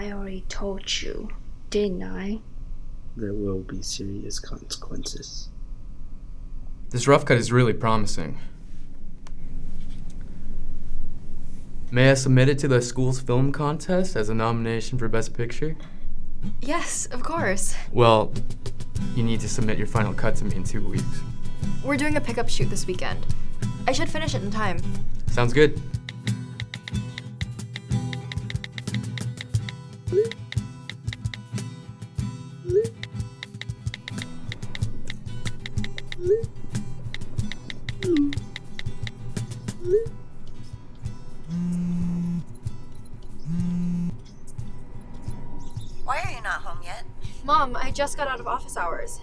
I already told you, didn't I? There will be serious consequences. This rough cut is really promising. May I submit it to the school's film contest as a nomination for Best Picture? Yes, of course. Well, you need to submit your final cut to me in two weeks. We're doing a pickup shoot this weekend. I should finish it in time. Sounds good. Why are you not home yet? Mom, I just got out of office hours.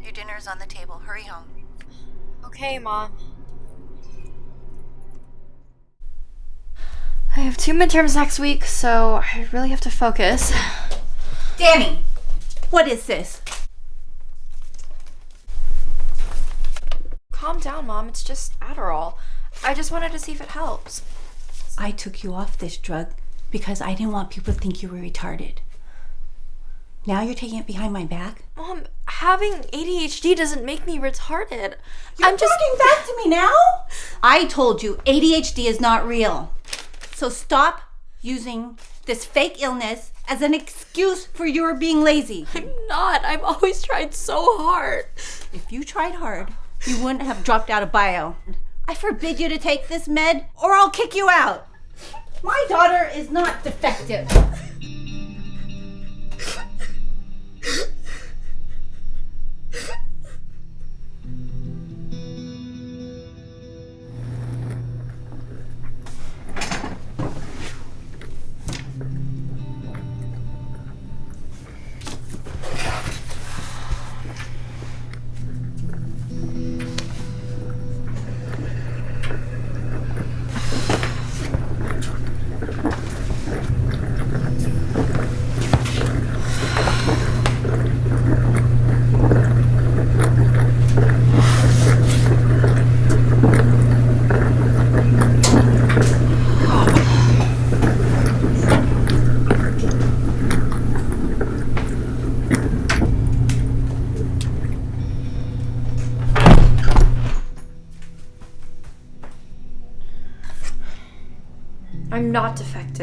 Your dinner's on the table. Hurry home. Okay, Mom. I have two midterms next week, so I really have to focus. Danny, what is this? Calm down, Mom. It's just Adderall. I just wanted to see if it helps. I took you off this drug because I didn't want people to think you were retarded. Now you're taking it behind my back? Mom, having ADHD doesn't make me retarded. You're I'm just talking back to me now? I told you ADHD is not real. So stop using this fake illness as an excuse for your being lazy. I'm not. I've always tried so hard. If you tried hard, you wouldn't have dropped out of bio. I forbid you to take this med or I'll kick you out. My daughter is not defective.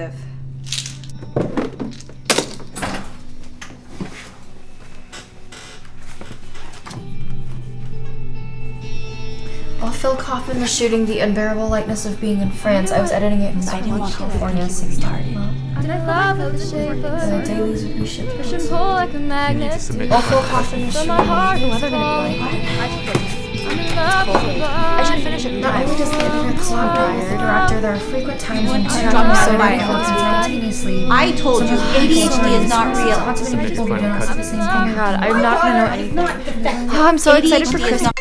not. While Phil Kaufman was shooting The Unbearable Lightness of Being in France, I was editing it in I didn't want California. California started. Did I love the shape of The dailies would be shipped. push and pull like a magnet? submit While Phil Kaufman was But shooting, my heart the is weather gonna be falling. like? I'm in love with the I should finish it. Not only does the editor clock tired, director, there are frequent times when two drop drums out so of many bio. notes simultaneously. I told you ADHD is not real. Not too many people don't the same Oh thing. my god, I'm not gonna know anything. Oh, I'm so excited for Christmas.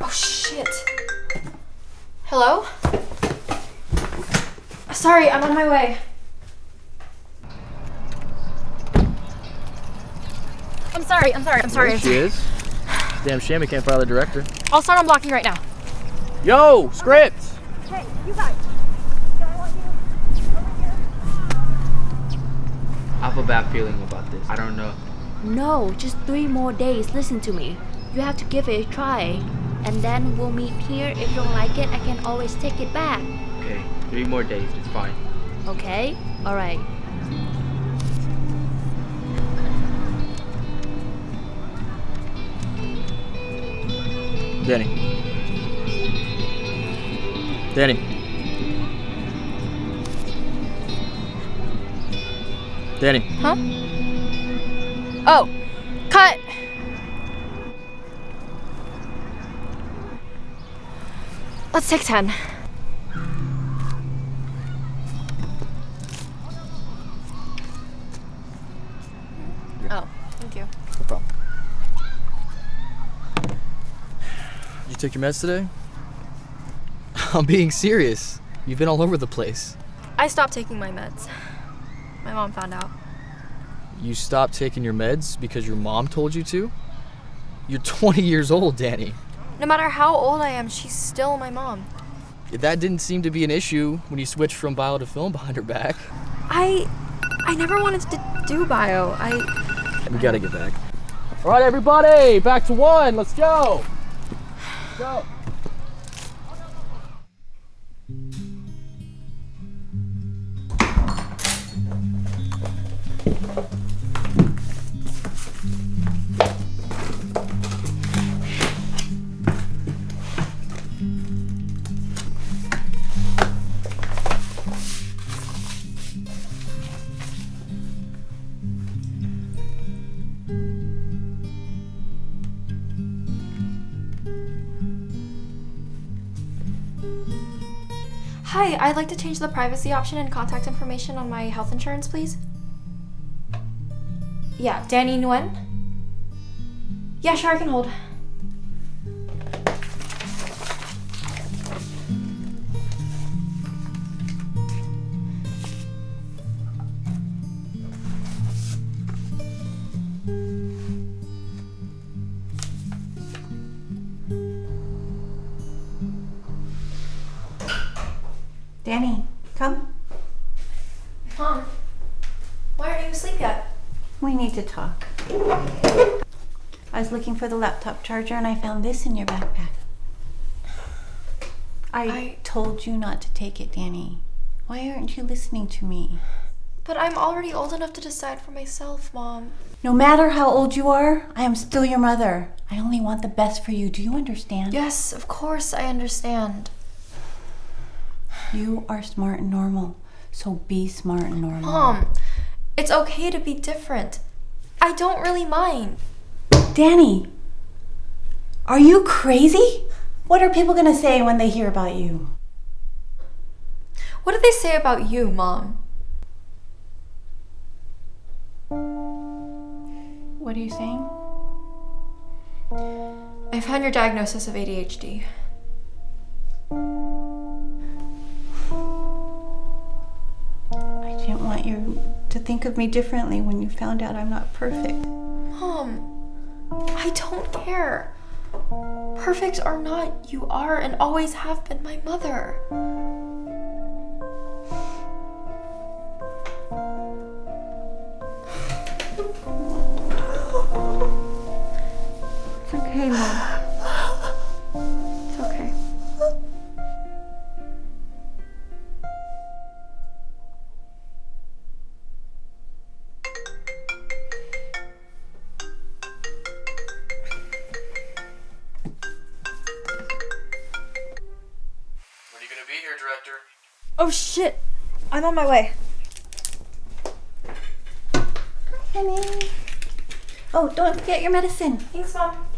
Oh shit. Hello? Sorry, I'm on my way. I'm sorry, I'm sorry, I'm sorry. There she is. Damn shame we can't fire the director. I'll start on blocking right now. Yo, script! Okay. Hey, you guys. I have a bad feeling about this. I don't know. No, just three more days. Listen to me. You have to give it a try. And then we'll meet here. If you don't like it, I can always take it back. Okay, three more days. It's fine. Okay? Alright. Danny. Danny. Danny. Huh? Oh, cut! Let's take 10. Oh, thank you. No problem. You took your meds today? I'm being serious. You've been all over the place. I stopped taking my meds. My mom found out. You stopped taking your meds because your mom told you to? You're 20 years old, Danny. No matter how old I am, she's still my mom. That didn't seem to be an issue when you switched from bio to film behind her back. I I never wanted to do bio. I We gotta get back. All right, everybody, back to one. Let's go. Go. Hi, I'd like to change the privacy option and contact information on my health insurance, please. Yeah, Danny Nguyen. Yeah, sure, I can hold. Danny, come. Mom, why aren't you asleep yet? We need to talk. I was looking for the laptop charger and I found this in your backpack. I, I- told you not to take it, Danny. Why aren't you listening to me? But I'm already old enough to decide for myself, Mom. No matter how old you are, I am still your mother. I only want the best for you. Do you understand? Yes, of course I understand. You are smart and normal. So be smart and normal. Mom, it's okay to be different. I don't really mind. Danny, are you crazy? What are people going to say when they hear about you? What did they say about you, Mom? What are you saying? I found your diagnosis of ADHD. To think of me differently when you found out I'm not perfect. Mom, I don't care. Perfect or not, you are and always have been my mother. It's okay, Mom. Oh shit. I'm on my way. Hi, Honey. Oh, don't forget your medicine. Thanks, Mom.